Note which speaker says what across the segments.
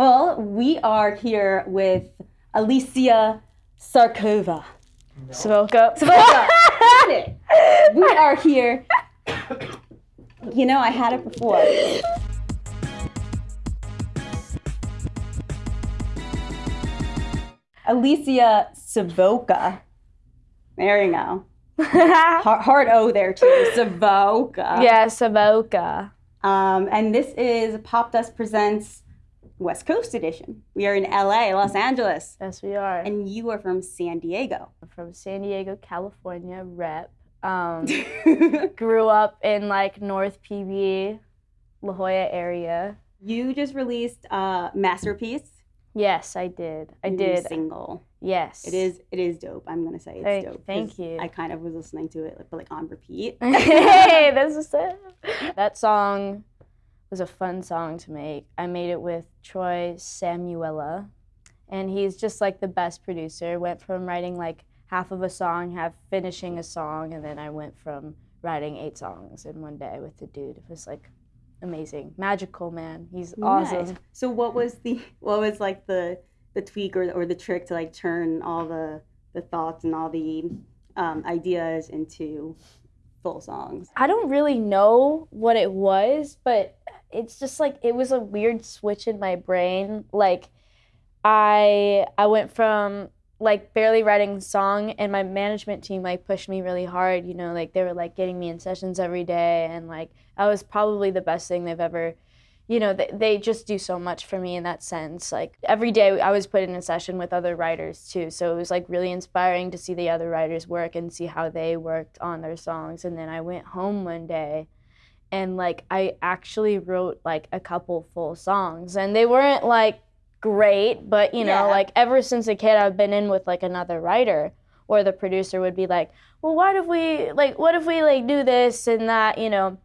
Speaker 1: Well, we are here with Alicia Sarkova.
Speaker 2: Savoca.
Speaker 1: Savoca. we are here. You know, I had it before. Alicia Savoca. There you go. Hard, hard O there too. Savoca.
Speaker 2: yeah, Savoca.
Speaker 1: Um, and this is Popdust Presents West Coast Edition. We are in LA, Los Angeles.
Speaker 2: Yes, we are.
Speaker 1: And you are from San Diego.
Speaker 2: from San Diego, California, rep. Um, grew up in like North PB, La Jolla area.
Speaker 1: you just released uh, Masterpiece.
Speaker 2: Yes, I did. I
Speaker 1: new
Speaker 2: did.
Speaker 1: Single.
Speaker 2: Yes.
Speaker 1: It is. It is dope. I'm gonna say it's
Speaker 2: Thank-
Speaker 1: dope.
Speaker 2: Thank you.
Speaker 1: I kind of was listening to it, like, but like on repeat.
Speaker 2: hey, this is it. That song was a fun song to make. I made it with Troy Samuela, and he's just like the best producer. Went from writing like half of a song, half finishing a song, and then I went from writing eight songs in one day with the dude. It was like amazing, magical man. He's awesome.
Speaker 1: Nice. So what was the what was like the the tweak or, or the trick to like turn all the the thoughts and all the um, ideas into full songs?
Speaker 2: I don't really know what it was, but it's just like it was a weird switch in my brain. Like I I went from like barely writing song and my management team like pushed me really hard, you know, like they were like getting me in sessions every day and like I was probably the best thing they've ever you know, they, they just do so much for me in that sense. Like every day I was put in a session with other writers too. So it was like really inspiring to see the other writers work and see how they worked on their songs. And then I went home one day and like I actually wrote like a couple full songs and they weren't like great, but you know,
Speaker 1: Yeah.
Speaker 2: like ever since a kid I've been in with like another writer or the producer would be like, "Well, what if we like what if we like do this and that, you know?"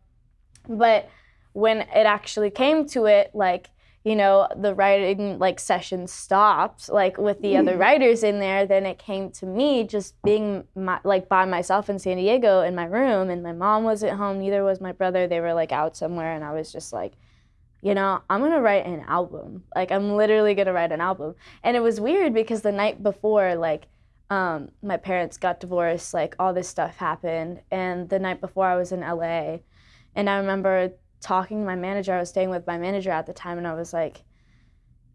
Speaker 2: But when it actually came to it, like, you know, the writing like session stopped, like with the other writers in there, then it came to me just being my, like by myself in San Diego in my room, and my mom wasn't home, neither was my brother. They were like out somewhere, and I was just like, you know, I'm gonna write an album. Like, I'm literally gonna write an album. And it was weird because the night before, like, um, my parents got divorced, like, all this stuff happened. And the night before, I was in LA. And I remember talking to my manager. I was staying with my manager at the time, and I was like,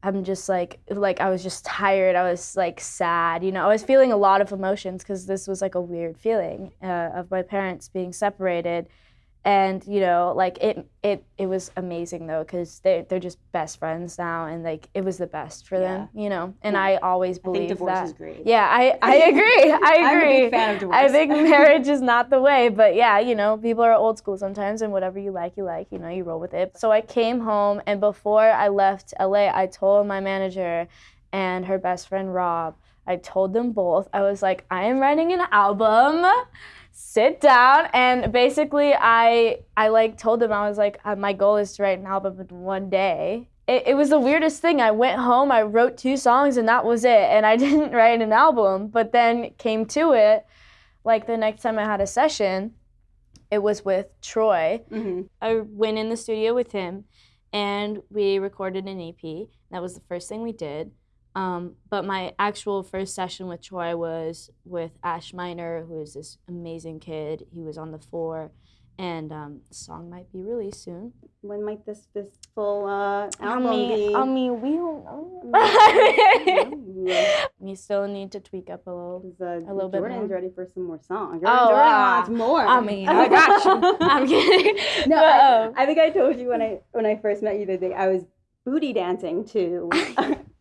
Speaker 2: I'm just like, like I was just tired. I was like sad. You know, I was feeling a lot of emotions because this was like a weird feeling uh, of my parents being separated, and you know, like it, it, it was amazing though because they they're just best friends now, and like it was the best for them. You know, and
Speaker 1: Yeah.
Speaker 2: I always
Speaker 1: I
Speaker 2: believe
Speaker 1: think divorce
Speaker 2: that.
Speaker 1: is great.
Speaker 2: Yeah, I, I agree. I agree
Speaker 1: I'm a big fan of divorce.
Speaker 2: I think marriage is not the way, but yeah, you know, people are old school sometimes, and whatever you like, you like, you know, you roll with it. So I came home, and before I left LA, I told my manager and her best friend Rob, I told them both, I was like, I am writing an album. Sit down, and basically, I I like told them I was like, uh, my goal is to write an album in one day. It, it was the weirdest thing. I went home, I wrote two songs, and that was it. And I didn't write an album. But then came to it, like the next time I had a session, it was with Troy.
Speaker 1: hmm
Speaker 2: I went in the studio with him and we recorded an EP. That was the first thing we did. Um, but my actual first session with Troy was with Ash Miner, who is this amazing kid. He was on the floor, and um, the song might be released soon.
Speaker 1: When might this this full uh,
Speaker 2: I mean,
Speaker 1: be?
Speaker 2: I mean, we don't know. We still need to tweak up a little,
Speaker 1: uh,
Speaker 2: A little bit
Speaker 1: Jordan's ready for some more songs.
Speaker 2: Oh,
Speaker 1: Jordan
Speaker 2: wow.
Speaker 1: wants more.
Speaker 2: I mean, I got you. I'm kidding.
Speaker 1: No, I,
Speaker 2: um,
Speaker 1: I think I told you when I when I first met you the day I was booty dancing to.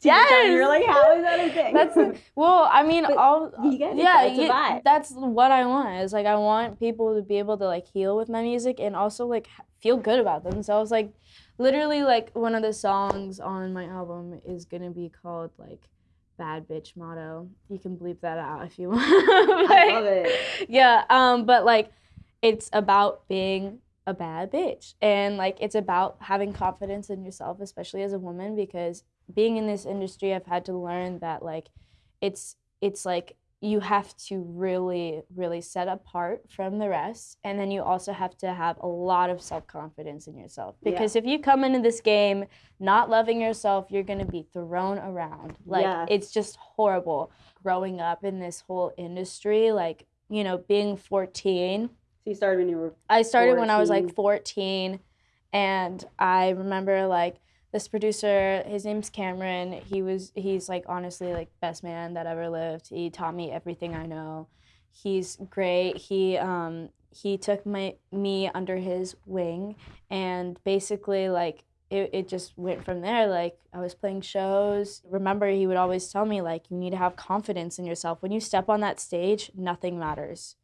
Speaker 2: Yes!
Speaker 1: You're like, how is that a thing?
Speaker 2: That's well, I mean,
Speaker 1: But
Speaker 2: all
Speaker 1: you
Speaker 2: yeah,
Speaker 1: though, it's a vibe.
Speaker 2: that's what I want. Is like I want people to be able to like heal with my music and also like feel good about themselves. Like, literally, like one of the songs on my album is gonna be called like "Bad Bitch Motto." You can bleep that out if you want.
Speaker 1: I love it.
Speaker 2: yeah um but like it's about being a bad bitch and like it's about having confidence in yourself especially as a woman because being in this industry i've had to learn that like it's it's like you have to really, really set apart from the rest. And then you also have to have a lot of self confidence in yourself.
Speaker 1: Yeah.
Speaker 2: Because if you come into this game not loving yourself, you're going to be thrown around. Like,
Speaker 1: Yes.
Speaker 2: it's just horrible growing up in this whole industry. Like, you know, being 14.
Speaker 1: So you started when you were
Speaker 2: I started when I was like 14, and I remember like this producer. His name's Cameron. He was he's like honestly like best man that ever lived. He taught me everything I know. He's great. He um he took my me under his wing, and basically like. It, it just went from there like i was playing shows remember he would always tell me like you need to have confidence in yourself when you step on that stage nothing matters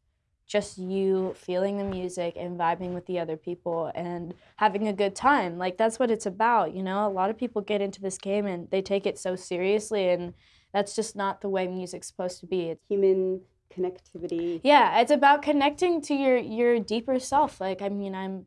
Speaker 2: just you feeling the music and vibing with the other people and having a good time. Like that's what it's about, you know? A lot of people get into this game and they take it so seriously and that's just not the way music's supposed to be. It's,
Speaker 1: human connectivity.
Speaker 2: yeah, it's about connecting to your your deeper self. Like I mean, I'm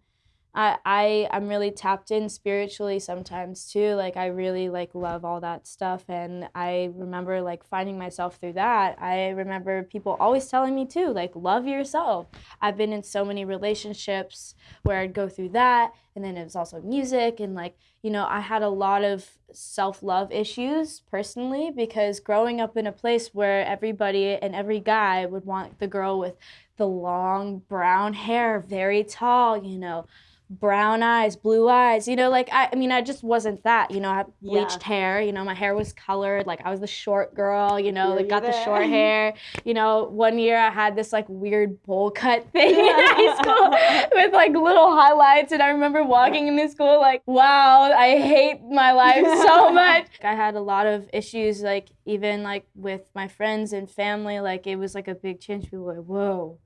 Speaker 2: I, I I'm really tapped in spiritually sometimes too. Like I really like love all that stuff and I remember like finding myself through that. I remember people always telling me too, like love yourself. I've been in so many relationships where I'd go through that and then it was also music and like, you know, I had a lot of self-love issues personally because growing up in a place where everybody and every guy would want the girl with the long brown hair, very tall, you know, brown eyes, blue eyes, you know, like I, I mean, I just wasn't that, you know, I had
Speaker 1: Yeah.
Speaker 2: bleached hair, you know, my hair was colored, like I was the short girl, you know, like got the short hair, you know, one year I had this like weird bowl cut thing in high school with like little highlights, and I remember walking into school like, wow, I hate my life so much. I had a lot of issues, like even like with my friends and family, like it was like a big change. People were like, whoa,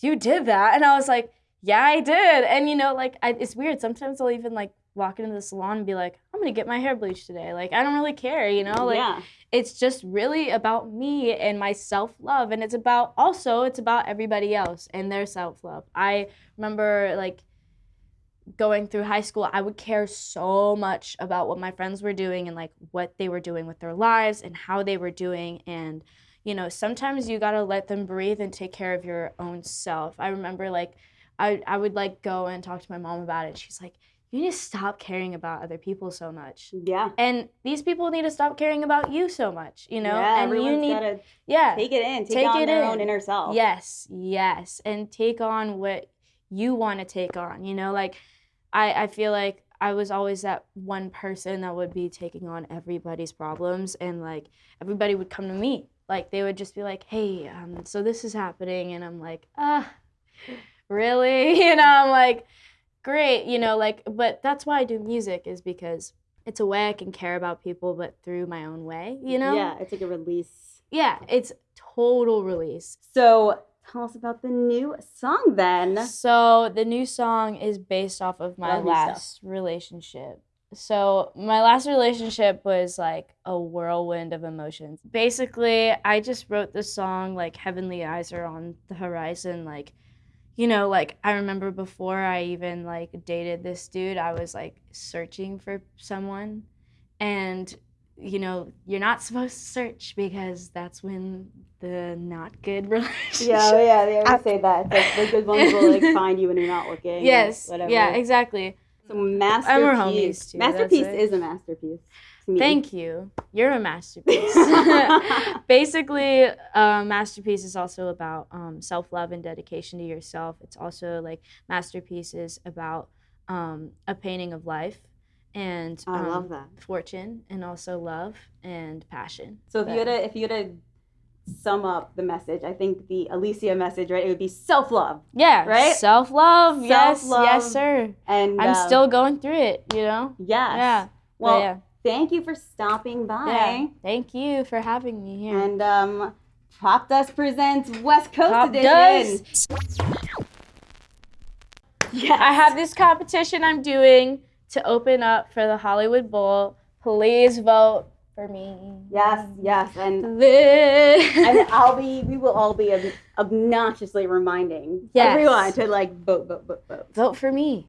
Speaker 2: you did that, and I was like, yeah, I did. And you know, like I, it's weird. Sometimes I'll even like walk into the salon and be like, I'm gonna get my hair bleached today. Like I don't really care, you know. Like
Speaker 1: yeah.
Speaker 2: it's just really about me and my self love, and it's about also it's about everybody else and their self love. I remember like going through high school, I would care so much about what my friends were doing and like what they were doing with their lives and how they were doing and you know sometimes you got to let them breathe and take care of your own self i remember like I, I would like go and talk to my mom about it she's like you need to stop caring about other people so much
Speaker 1: Yeah.
Speaker 2: and these people need to stop caring about you so much you know
Speaker 1: yeah,
Speaker 2: and you need
Speaker 1: gotta
Speaker 2: yeah
Speaker 1: take it in, take,
Speaker 2: Take
Speaker 1: on
Speaker 2: it
Speaker 1: their
Speaker 2: in.
Speaker 1: own inner self.
Speaker 2: Yes, yes. And take on what you want to take on. You know, like I, I feel like I was always that one person that would be taking on everybody's problems and like everybody would come to me. Like they would just be like, Hey, um, so this is happening and I'm like, ah, really? You know, I'm like, great, you know, like but that's why I do music is because it's a way I can care about people but through my own way, you know?
Speaker 1: Yeah, it's like a release.
Speaker 2: Yeah, it's total release.
Speaker 1: So tell us about the new song then.
Speaker 2: So the new song is based off of my
Speaker 1: Love new stuff.
Speaker 2: last relationship. So my last relationship was like a whirlwind of emotions. Basically, I just wrote the song like heavenly eyes are on the horizon like you know, like I remember before I even like dated this dude, I was like searching for someone and you know, you're not supposed to search because that's when the not good relationship
Speaker 1: Yeah, oh, yeah, they always say that. Like the good ones will like find you when you're not looking.
Speaker 2: Yes.
Speaker 1: Whatever.
Speaker 2: Yeah, exactly.
Speaker 1: So masterpiece.
Speaker 2: homies, too,
Speaker 1: Masterpiece is a masterpiece. Me.
Speaker 2: Thank you. You're a masterpiece. Basically, uh, masterpiece is also about um, self love and dedication to yourself. It's also like masterpiece is about um, a painting of life and
Speaker 1: I
Speaker 2: um,
Speaker 1: love that.
Speaker 2: fortune and also love and passion.
Speaker 1: So if you had to, if you had to sum up the message, I think the Alicia message, right? It would be self love,
Speaker 2: Yeah,
Speaker 1: Right?
Speaker 2: Self love. Yes, yes, sir.
Speaker 1: and
Speaker 2: I'm
Speaker 1: um,
Speaker 2: still going through it. You know.
Speaker 1: yes.
Speaker 2: Yeah.
Speaker 1: Well,
Speaker 2: yeah.
Speaker 1: Thank you for stopping by.
Speaker 2: Yeah. Thank you for having me here.
Speaker 1: And um, Popdust presents West Coast
Speaker 2: Pop
Speaker 1: Edition.
Speaker 2: Dust.
Speaker 1: Yes.
Speaker 2: I have this competition I'm doing to open up for the Hollywood Bowl. Please vote for me.
Speaker 1: Yes, yes, and and
Speaker 2: and
Speaker 1: I'll be. We will all be ob- obnoxiously reminding
Speaker 2: Yes.
Speaker 1: everyone to like vote, vote, vote, vote.
Speaker 2: vote for me.